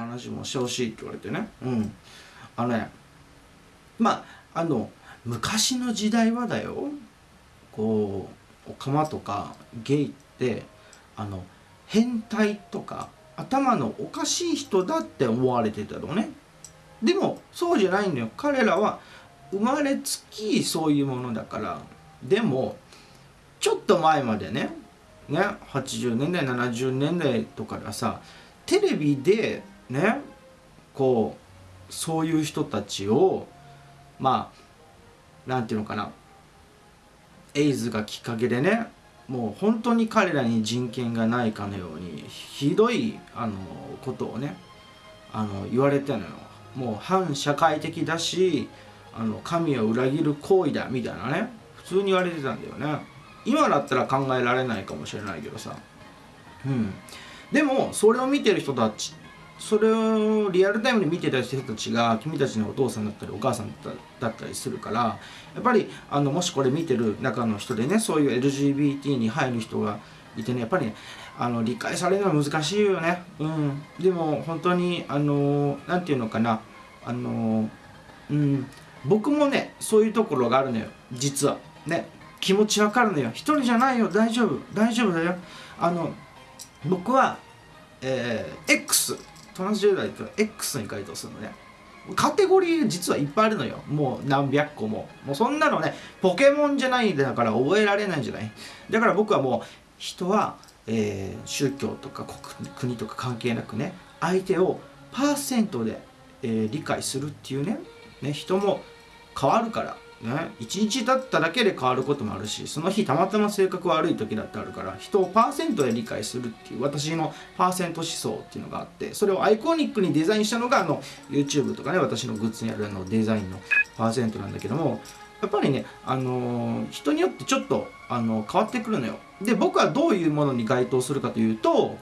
話もしてほしいって言われてね。うん。あのねまああの昔の時代はだよ。こうオカマとかゲイってあの変態とか頭のおかしい人だって思われてたのね。でもそうじゃないんだよ。彼らは生まれつきそういうものだから。でもちょっと前までねね80年代70年代とかでさテレビでねこうそういう人たちをまあなんていうのかな。エイズがきっかけでねもう本当に彼らに人権がないかのようにひどいあのことをねあの言われてるのよ。もう反社会的だしあの神を裏切る行為だみたいなね普通に言われてたんだよね。今だったら考えられないかもしれないけどさ。うん。でもそれを見てる人たちそれをリアルタイムで見てた人たちが君たちのお父さんだったりお母さんだったりするからやっぱりあのもしこれ見てる中の人でねそういう LGBT に入る人がいてねやっぱりねあの理解されるのは難しいよね。うん。でも本当にあの何て言うのかな。あのうん。僕もねそういうところがあるのよ。実は。ね。気持ちわかるのよ。一人じゃないよ。大丈夫。大丈夫だよ。あの僕はえー、X トランスジェンダーって X に該当するのね。カテゴリー実はいっぱいあるのよ。もう何百個も。もうそんなのねポケモンじゃないんだから覚えられないんじゃない？だから僕はもう人は、えー、宗教とか国国とか関係なくね相手をパーセントで、えー、理解するっていうねね人も変わるから。ね、1日経っただけで変わることもあるしその日たまたま性格悪い時だってあるから人をパーセントで理解するっていう私のパーセント思想っていうのがあってそれをアイコニックにデザインしたのがあの YouTube とかね私のグッズにあるあのデザインのパーセントなんだけどもやっぱりね、あのー、人によってちょっと、あの変わってくるのよ。で僕はどういうものに該当するかというと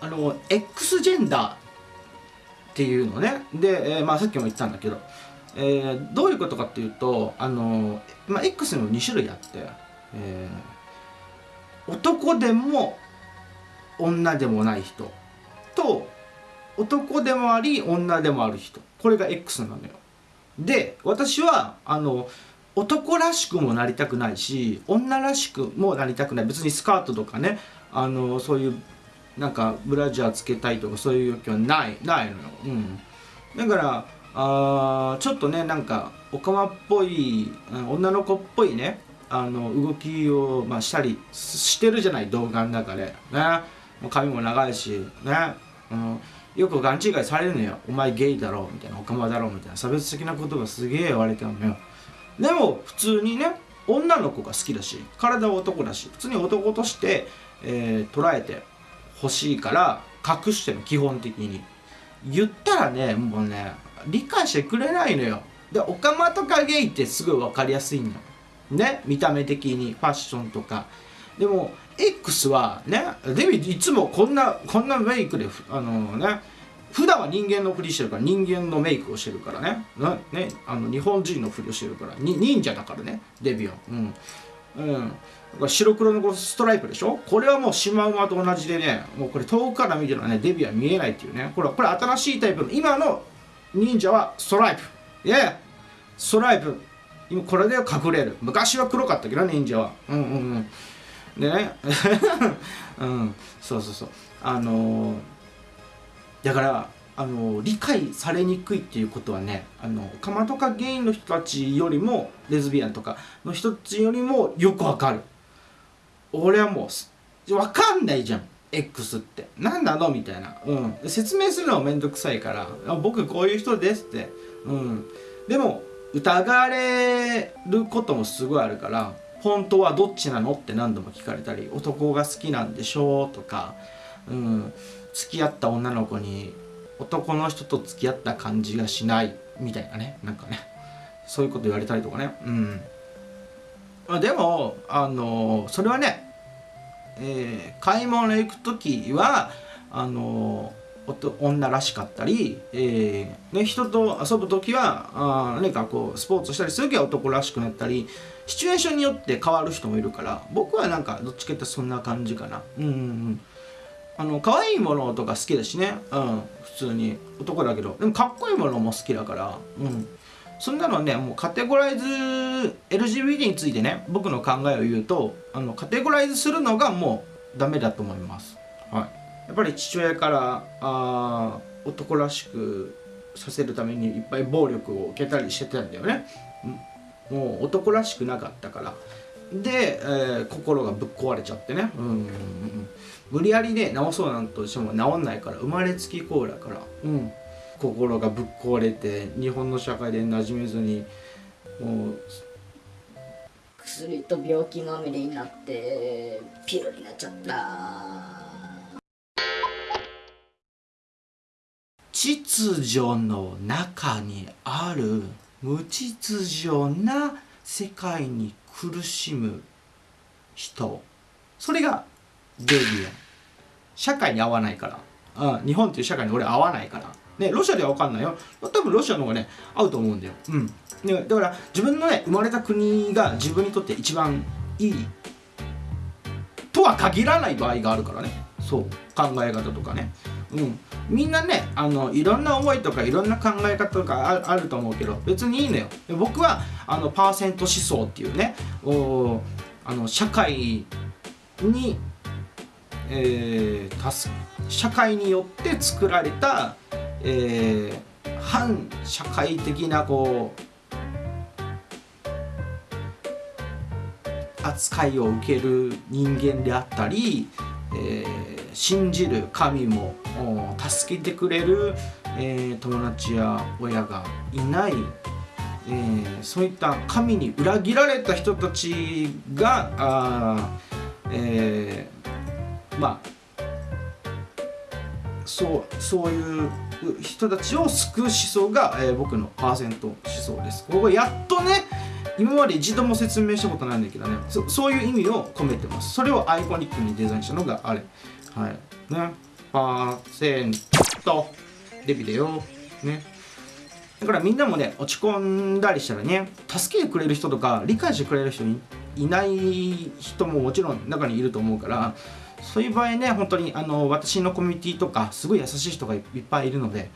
あの X ジェンダーっていうのね。で、え、まあさっきも言ったんだけどえー、どういうことかっていうとあの、まあ、X にも2種類あって、えー、男でも女でもない人と男でもあり女でもある人。これが X なのよ。で私はあの男らしくもなりたくないし女らしくもなりたくない。別にスカートとかねあのそういうなんかブラジャーつけたいとかそういう欲求はないないのよ、うん、だからあちょっとねなんかオカマっぽい女の子っぽいねあの動きを、まあ、したりしてるじゃない動画の中でね。もう髪も長いしね、うん、よく勘違いされるのよ。お前ゲイだろみたいなオカマだろみたいな差別的なことがすげえ言われてるのよ。でも普通にね女の子が好きだし体は男だし普通に男として、えー、捉えてほしいから隠してる基本的に。言ったらねもうね理解してくれないのよ。でオカマとかゲイってすごい分かりやすいのね？見た目的にファッションとか。でも X はねデビいつもこんなこんなメイクであのね？普段は人間のふりしてるから人間のメイクをしてるからね。ね？あの日本人のふりをしてるからに忍者だからねデビューうん。うん、白黒のストライプでしょ？これはもうシマウマと同じでねもうこれ遠くから見てるのはねデビューは見えないっていうね。これこれ新しいタイプの今の忍者はストライプ。いやいやストライプ。今これで隠れる。昔は黒かったけど忍者は。うんうんうん。でね うん。そうそうそう。あのー、だからあのー、理解されにくいっていうことはねあのカマとかゲインの人たちよりもレズビアンとかの人たちよりもよくわかる。俺はもうわかんないじゃん。X って。何なの？みたいな、うん、説明するのもめんどくさいから。僕こういう人ですって、うん、でも疑われることもすごいあるから本当はどっちなのって何度も聞かれたり男が好きなんでしょうとか、うん、付き合った女の子に男の人と付き合った感じがしないみたいなね。なんかね。そういうこと言われたりとかね。うん。でもあのそれはねえー、買い物行く時はあの女らしかったり、えーね、人と遊ぶ時はあ何かこうスポーツしたりする時は男らしくなったりシチュエーションによって変わる人もいるから僕はなんかどっちかってそんな感じかな。うんうんうん。あの可愛いものとか好きだしね。うん普通に。男だけど。でもかっこいいものも好きだから。うん。そんなのねもうカテゴライズ LGBT についてね僕の考えを言うとあのカテゴライズするのがもうダメだと思います。はい。やっぱり父親からあ男らしくさせるためにいっぱい暴力を受けたりしてたんだよね、もう男らしくなかったから。で、えー、心がぶっ壊れちゃってね、うんうんうん、無理やりね治そうなんとしても治んないから生まれつきこうだから、うん、心がぶっ壊れて日本の社会で馴染めずにもう薬と病気まみれになってピロになっちゃった。秩序の中にある無秩序な世界に苦しむ人。それがデビアン社会に合わないから、うん、日本っていう社会に俺合わないからねロシアでは分かんないよ。多分ロシアの方がね合うと思うんだよ。うん。ね、だから自分のね生まれた国が自分にとって一番いい。とは限らない場合があるからね。そう。考え方とかね。うん。みんなねあのいろんな思いとかいろんな考え方とかあると思うけど別にいいのよ。僕はあのパーセント思想っていうねおあの社会に、えー、社会によって作られた、えー、反社会的なこう扱いを受ける人間であったり、えー、信じる神も助けてくれる、えー、友達や親がいない、えー、そういった神に裏切られた人たちがあ、えー、まあそうそういう人たちを救う思想が、えー、僕のパーセント思想です。ここやっとね今まで一度も説明したことないんだけどねそそういう意味を込めてます。それをアイコニックにデザインしたのがあれ。はい。ね。パーセント。デビだよ。ね。だからみんなもね落ち込んだりしたらね助けてくれる人とか理解してくれる人いない人ももちろん中にいると思うからそういう場合ね本当にあの私のコミュニティとかすごい優しい人がいっぱいいるので、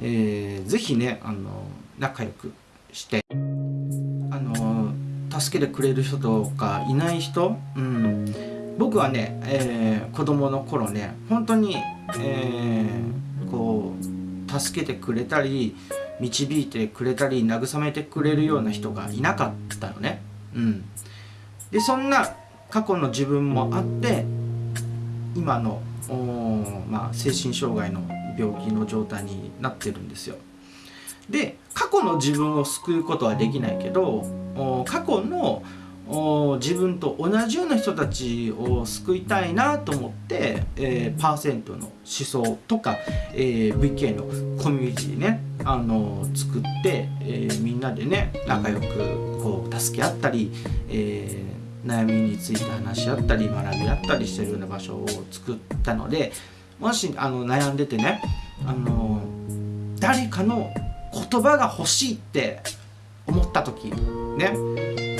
えー、ぜひねあの仲良くしてあの助けてくれる人とかいない人、うん、僕はね、えー、子供の頃ね本当に、えー、こう助けてくれたり導いてくれたり慰めてくれるような人がいなかったのね。うん、でそんな過去の自分もあって今のまあ、精神障害の病気の状態になってるんですよ。で過去の自分を救うことはできないけど過去の自分と同じような人たちを救いたいなと思って、えー、パーセントの思想とか、えー、VK のコミュニティね、あのー、作って、えー、みんなでね仲良くこう助け合ったり、えー、悩みについて話し合ったり学び合ったりしてるような場所を作ったのでもしあの悩んでてね、あの誰かの言葉が欲しいって思った時ね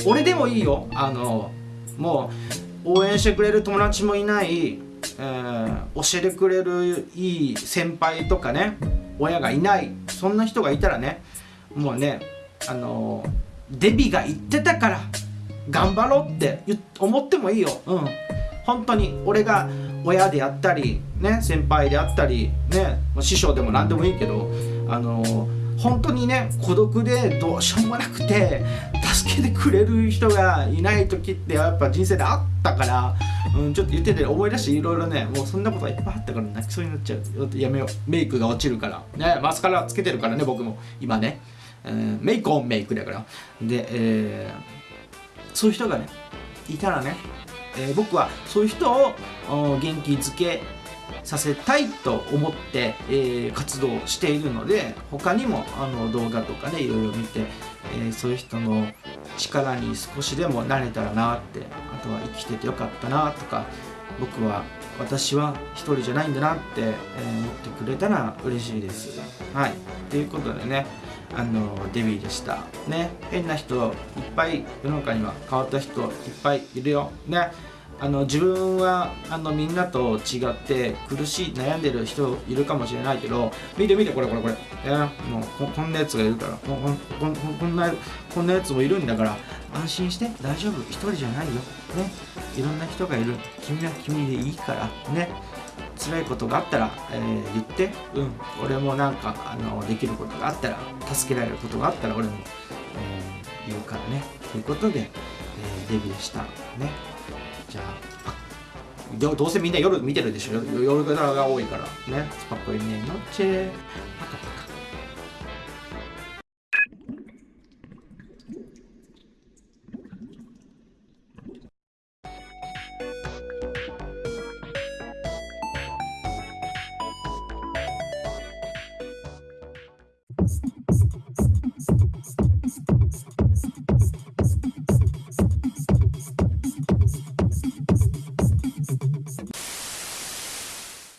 俺でもいいよ。あのもう応援してくれる友達もいない、えー、教えてくれるいい先輩とかね親がいないそんな人がいたらねもうねあのデビが言ってたから頑張ろうって思ってもいいよ。うん。本当に俺が親であったりね先輩であったりね師匠でも何でもいいけどあの本当にね孤独でどうしようもなくて助けてくれる人がいない時ってやっぱ人生であったから、うん、ちょっと言ってて思い出していろいろねもうそんなことがいっぱいあったから泣きそうになっちゃうやめよう。メイクが落ちるから。ねマスカラつけてるからね僕も。今ね、えー、メイクオンメイクだから。で、えー、そういう人がねいたらね、えー、僕はそういう人を元気づけさせたいと思って、えー、活動しているので他にもあの動画とかねいろいろ見て、えー、そういう人の力に少しでもなれたらなってあとは生きててよかったなとか僕は私は一人じゃないんだなって、えー、思ってくれたら嬉しいです。はいということでねあのデビューでした。ね。変な人いっぱい世の中には変わった人いっぱいいるよ。ね。あの自分はあのみんなと違って苦しい悩んでる人いるかもしれないけど見て見てこれこれこれ、えー、もうここんなやつがいるから。こここんなこんなやつもいるんだから安心して大丈夫。一人じゃないよ。ね。いろんな人がいる。君は君でいいから。ね。辛いことがあったら、えー、言ってうん俺もなんかあのできることがあったら助けられることがあったら俺も、えー、言うからね。ということで、えー、デビューしたね。じゃあどうせみんな夜見てるでしょ。夜が多いからね。スパコイねノッチェパカ